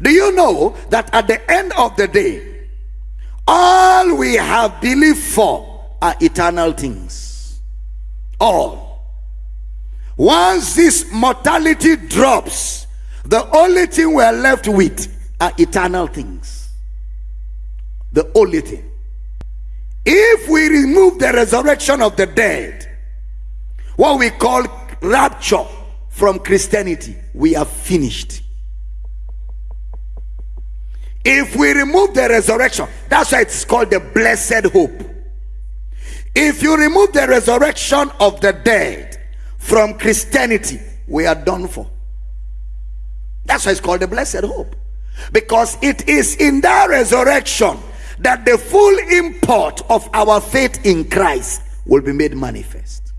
Do you know that at the end of the day, all we have believed for are eternal things? All. Once this mortality drops, the only thing we're left with are eternal things. The only thing. If we remove the resurrection of the dead, what we call rapture from Christianity, we are finished. If we remove the resurrection, that's why it's called the blessed hope. If you remove the resurrection of the dead from Christianity, we are done for. That's why it's called the blessed hope. Because it is in that resurrection that the full import of our faith in Christ will be made manifest.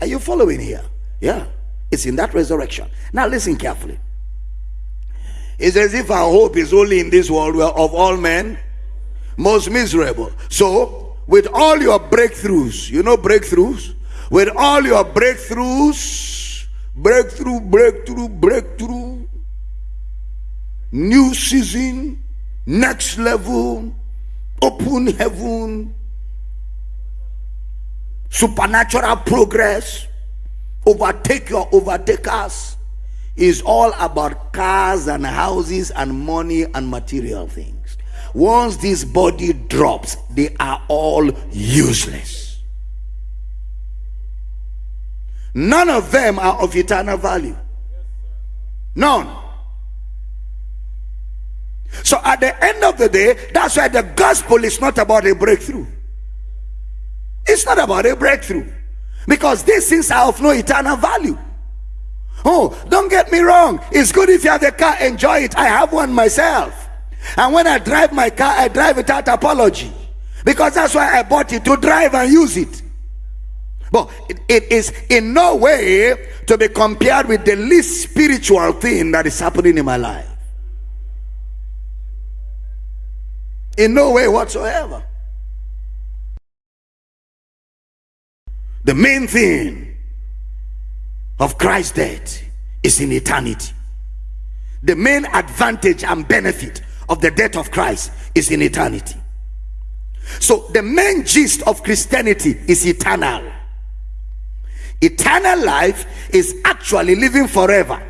Are you following here? Yeah, it's in that resurrection. Now, listen carefully. It's as if our hope is only in this world where of all men most miserable. So, with all your breakthroughs, you know breakthroughs? With all your breakthroughs, breakthrough, breakthrough, breakthrough, new season, next level, open heaven, supernatural progress, overtake your overtakers is all about cars and houses and money and material things. Once this body drops, they are all useless. None of them are of eternal value. None. So at the end of the day, that's why the gospel is not about a breakthrough. It's not about a breakthrough. Because these things are of no eternal value. Oh, don't get me wrong. It's good if you have a car, enjoy it. I have one myself. And when I drive my car, I drive without apology. Because that's why I bought it to drive and use it. But it, it is in no way to be compared with the least spiritual thing that is happening in my life. In no way whatsoever. The main thing of Christ's death is in eternity. The main advantage and benefit of the death of Christ is in eternity. So the main gist of Christianity is eternal. Eternal life is actually living forever